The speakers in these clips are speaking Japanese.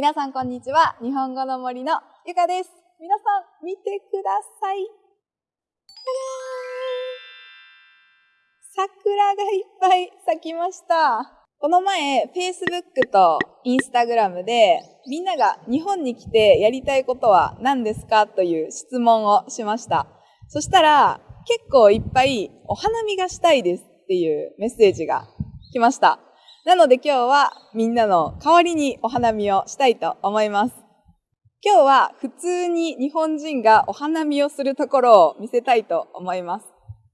皆さんこんにちは。日本語の森のゆかです。皆さん見てください。桜がいっぱい咲きました。この前、Facebook と Instagram でみんなが日本に来てやりたいことは何ですかという質問をしました。そしたら結構いっぱいお花見がしたいですっていうメッセージが来ました。なので今日はみんなの代わりにお花見をしたいと思います。今日は普通に日本人がお花見をするところを見せたいと思います。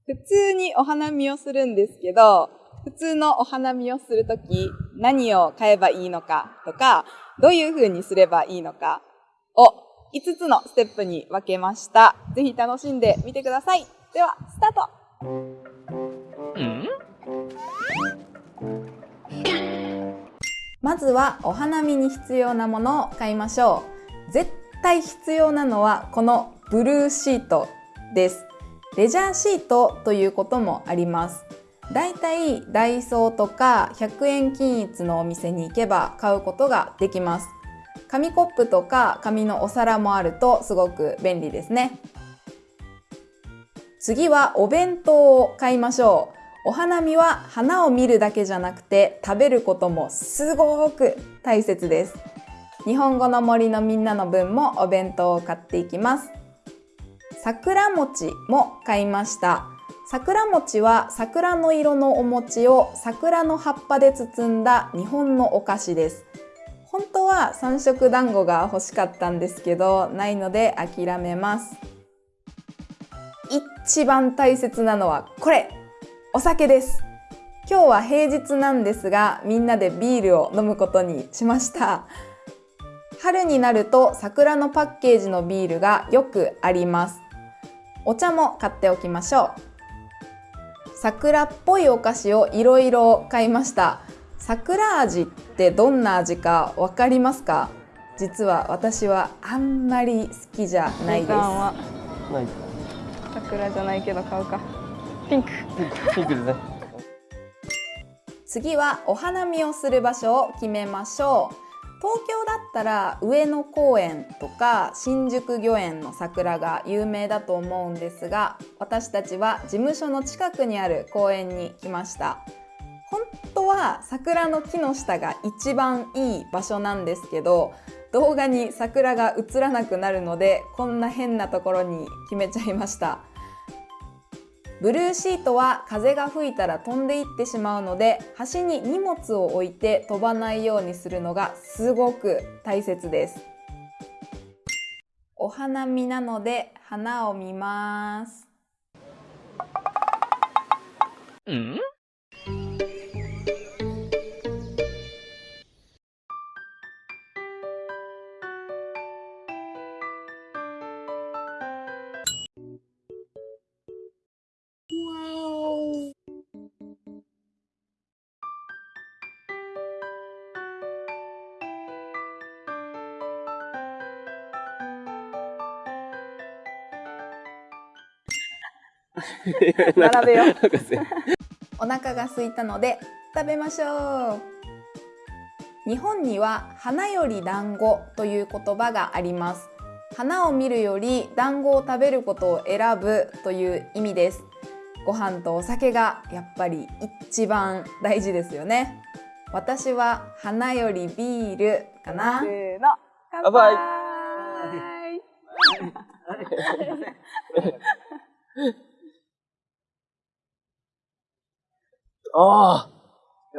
普通にお花見をするんですけど、普通のお花見をするとき何を買えばいいのかとか、どういう風にすればいいのかを5つのステップに分けました。ぜひ楽しんでみてください。では、スタートまずはお花見に必要なものを買いましょう。絶対必要なのはこのブルーシートです。レジャーシートということもあります。だいたいダイソーとか100円均一のお店に行けば買うことができます。紙コップとか紙のお皿もあるとすごく便利ですね。次はお弁当を買いましょう。お花見は花を見るだけじゃなくて食べることもすごく大切です。日本語の森のみんなの分もお弁当を買っていきます。桜餅も買いました。桜餅は桜の色のお餅を桜の葉っぱで包んだ日本のお菓子です。本当は三色団子が欲しかったんですけど、ないので諦めます。一番大切なのはこれお酒です。今日は平日なんですが、みんなでビールを飲むことにしました。春になると桜のパッケージのビールがよくあります。お茶も買っておきましょう。桜っぽいお菓子をいろいろ買いました。桜味ってどんな味かわかりますか？実は私はあんまり好きじゃないです。桜じゃないけど買うか。ピンク。ピンクですね。次はお花見をする場所を決めましょう。東京だったら上野公園とか新宿御苑の桜が有名だと思うんですが私たちは事務所の近くにある公園に来ました。本当は桜の木の下が一番いい場所なんですけど動画に桜が映らなくなるのでこんな変なところに決めちゃいましたブルーシートは風が吹いたら飛んでいってしまうので端に荷物を置いて飛ばないようにするのがすごく大切です。お花見なので花を見ます。ん？並べよう。お腹が空いたので食べましょう。日本には花より団子という言葉があります。花を見るより団子を食べることを選ぶという意味です。ご飯とお酒がやっぱり一番大事ですよね。私は花よりビールかな。せーの。乾杯ああ。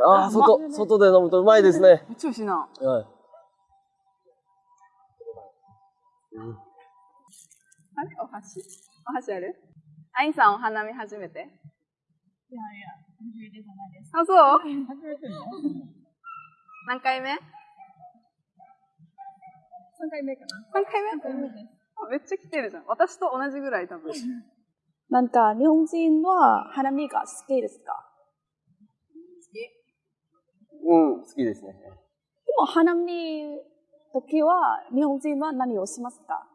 ああ、外、外で飲むとうまいですね。めっちゃ美味しいな。はい。うん、あれ？お箸？お箸ある？アインさんお花見初めて？いやいや、初めてじゃないです。あ、そう？初めての何回目 ?3 回目かな。3回目 ?3 回目です。めっちゃ来てるじゃん。私と同じぐらい多分。なんか、日本人は花見が好きですか？うん、好きですね。でも、花見時は、日本人は何をしますか？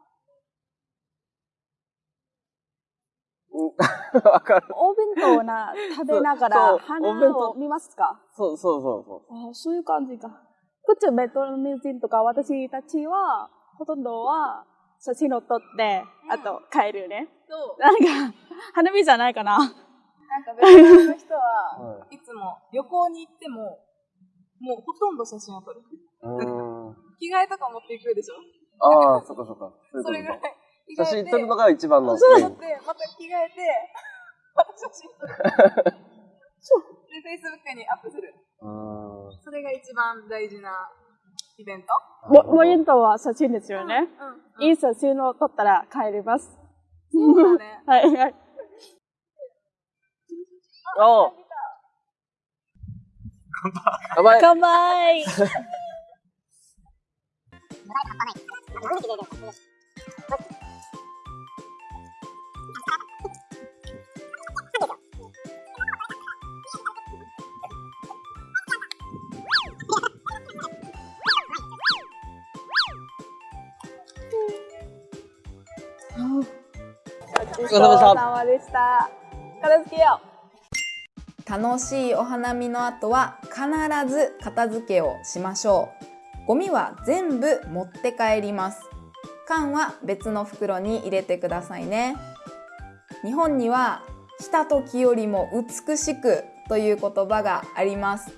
わかる。お弁当な、食べながら、花を見ますか？そうそうそうそう。あそういう感じか。こっちベトナム人とか私たちは、ほとんどは写真を撮って、あと帰るね。そう。なんか、花見じゃないかな。なんかベトナムの人は、はいつも旅行に行っても、もうほとんど写真を撮る。うーん。着替えとか持っていくでしょ？ああ、そっかそっか。それぐらい写真撮るのが一番の。そううん撮って、また着替えて、また写真撮る。で、Facebook にアップする。うそれが一番大事なイベント。も、モニターは写真ですよね。うん。いい写真を撮ったら帰ります。そうだね。はいはい。ああ。乾杯。乾杯。ごちそうさまでした。片付けよう。楽しいお花見の後は必ず片付けをしましょう。ゴミは全部持って帰ります。缶は別の袋に入れてくださいね。日本には来た時よりも美しくという言葉があります。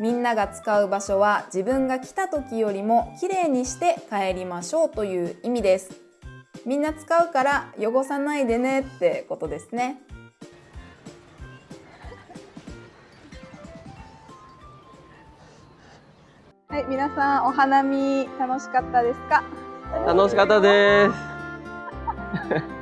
みんなが使う場所は自分が来た時よりもきれいにして帰りましょうという意味です。みんな使うから汚さないでねってことですね。はい、皆さんお花見楽しかったですか？楽しかったです。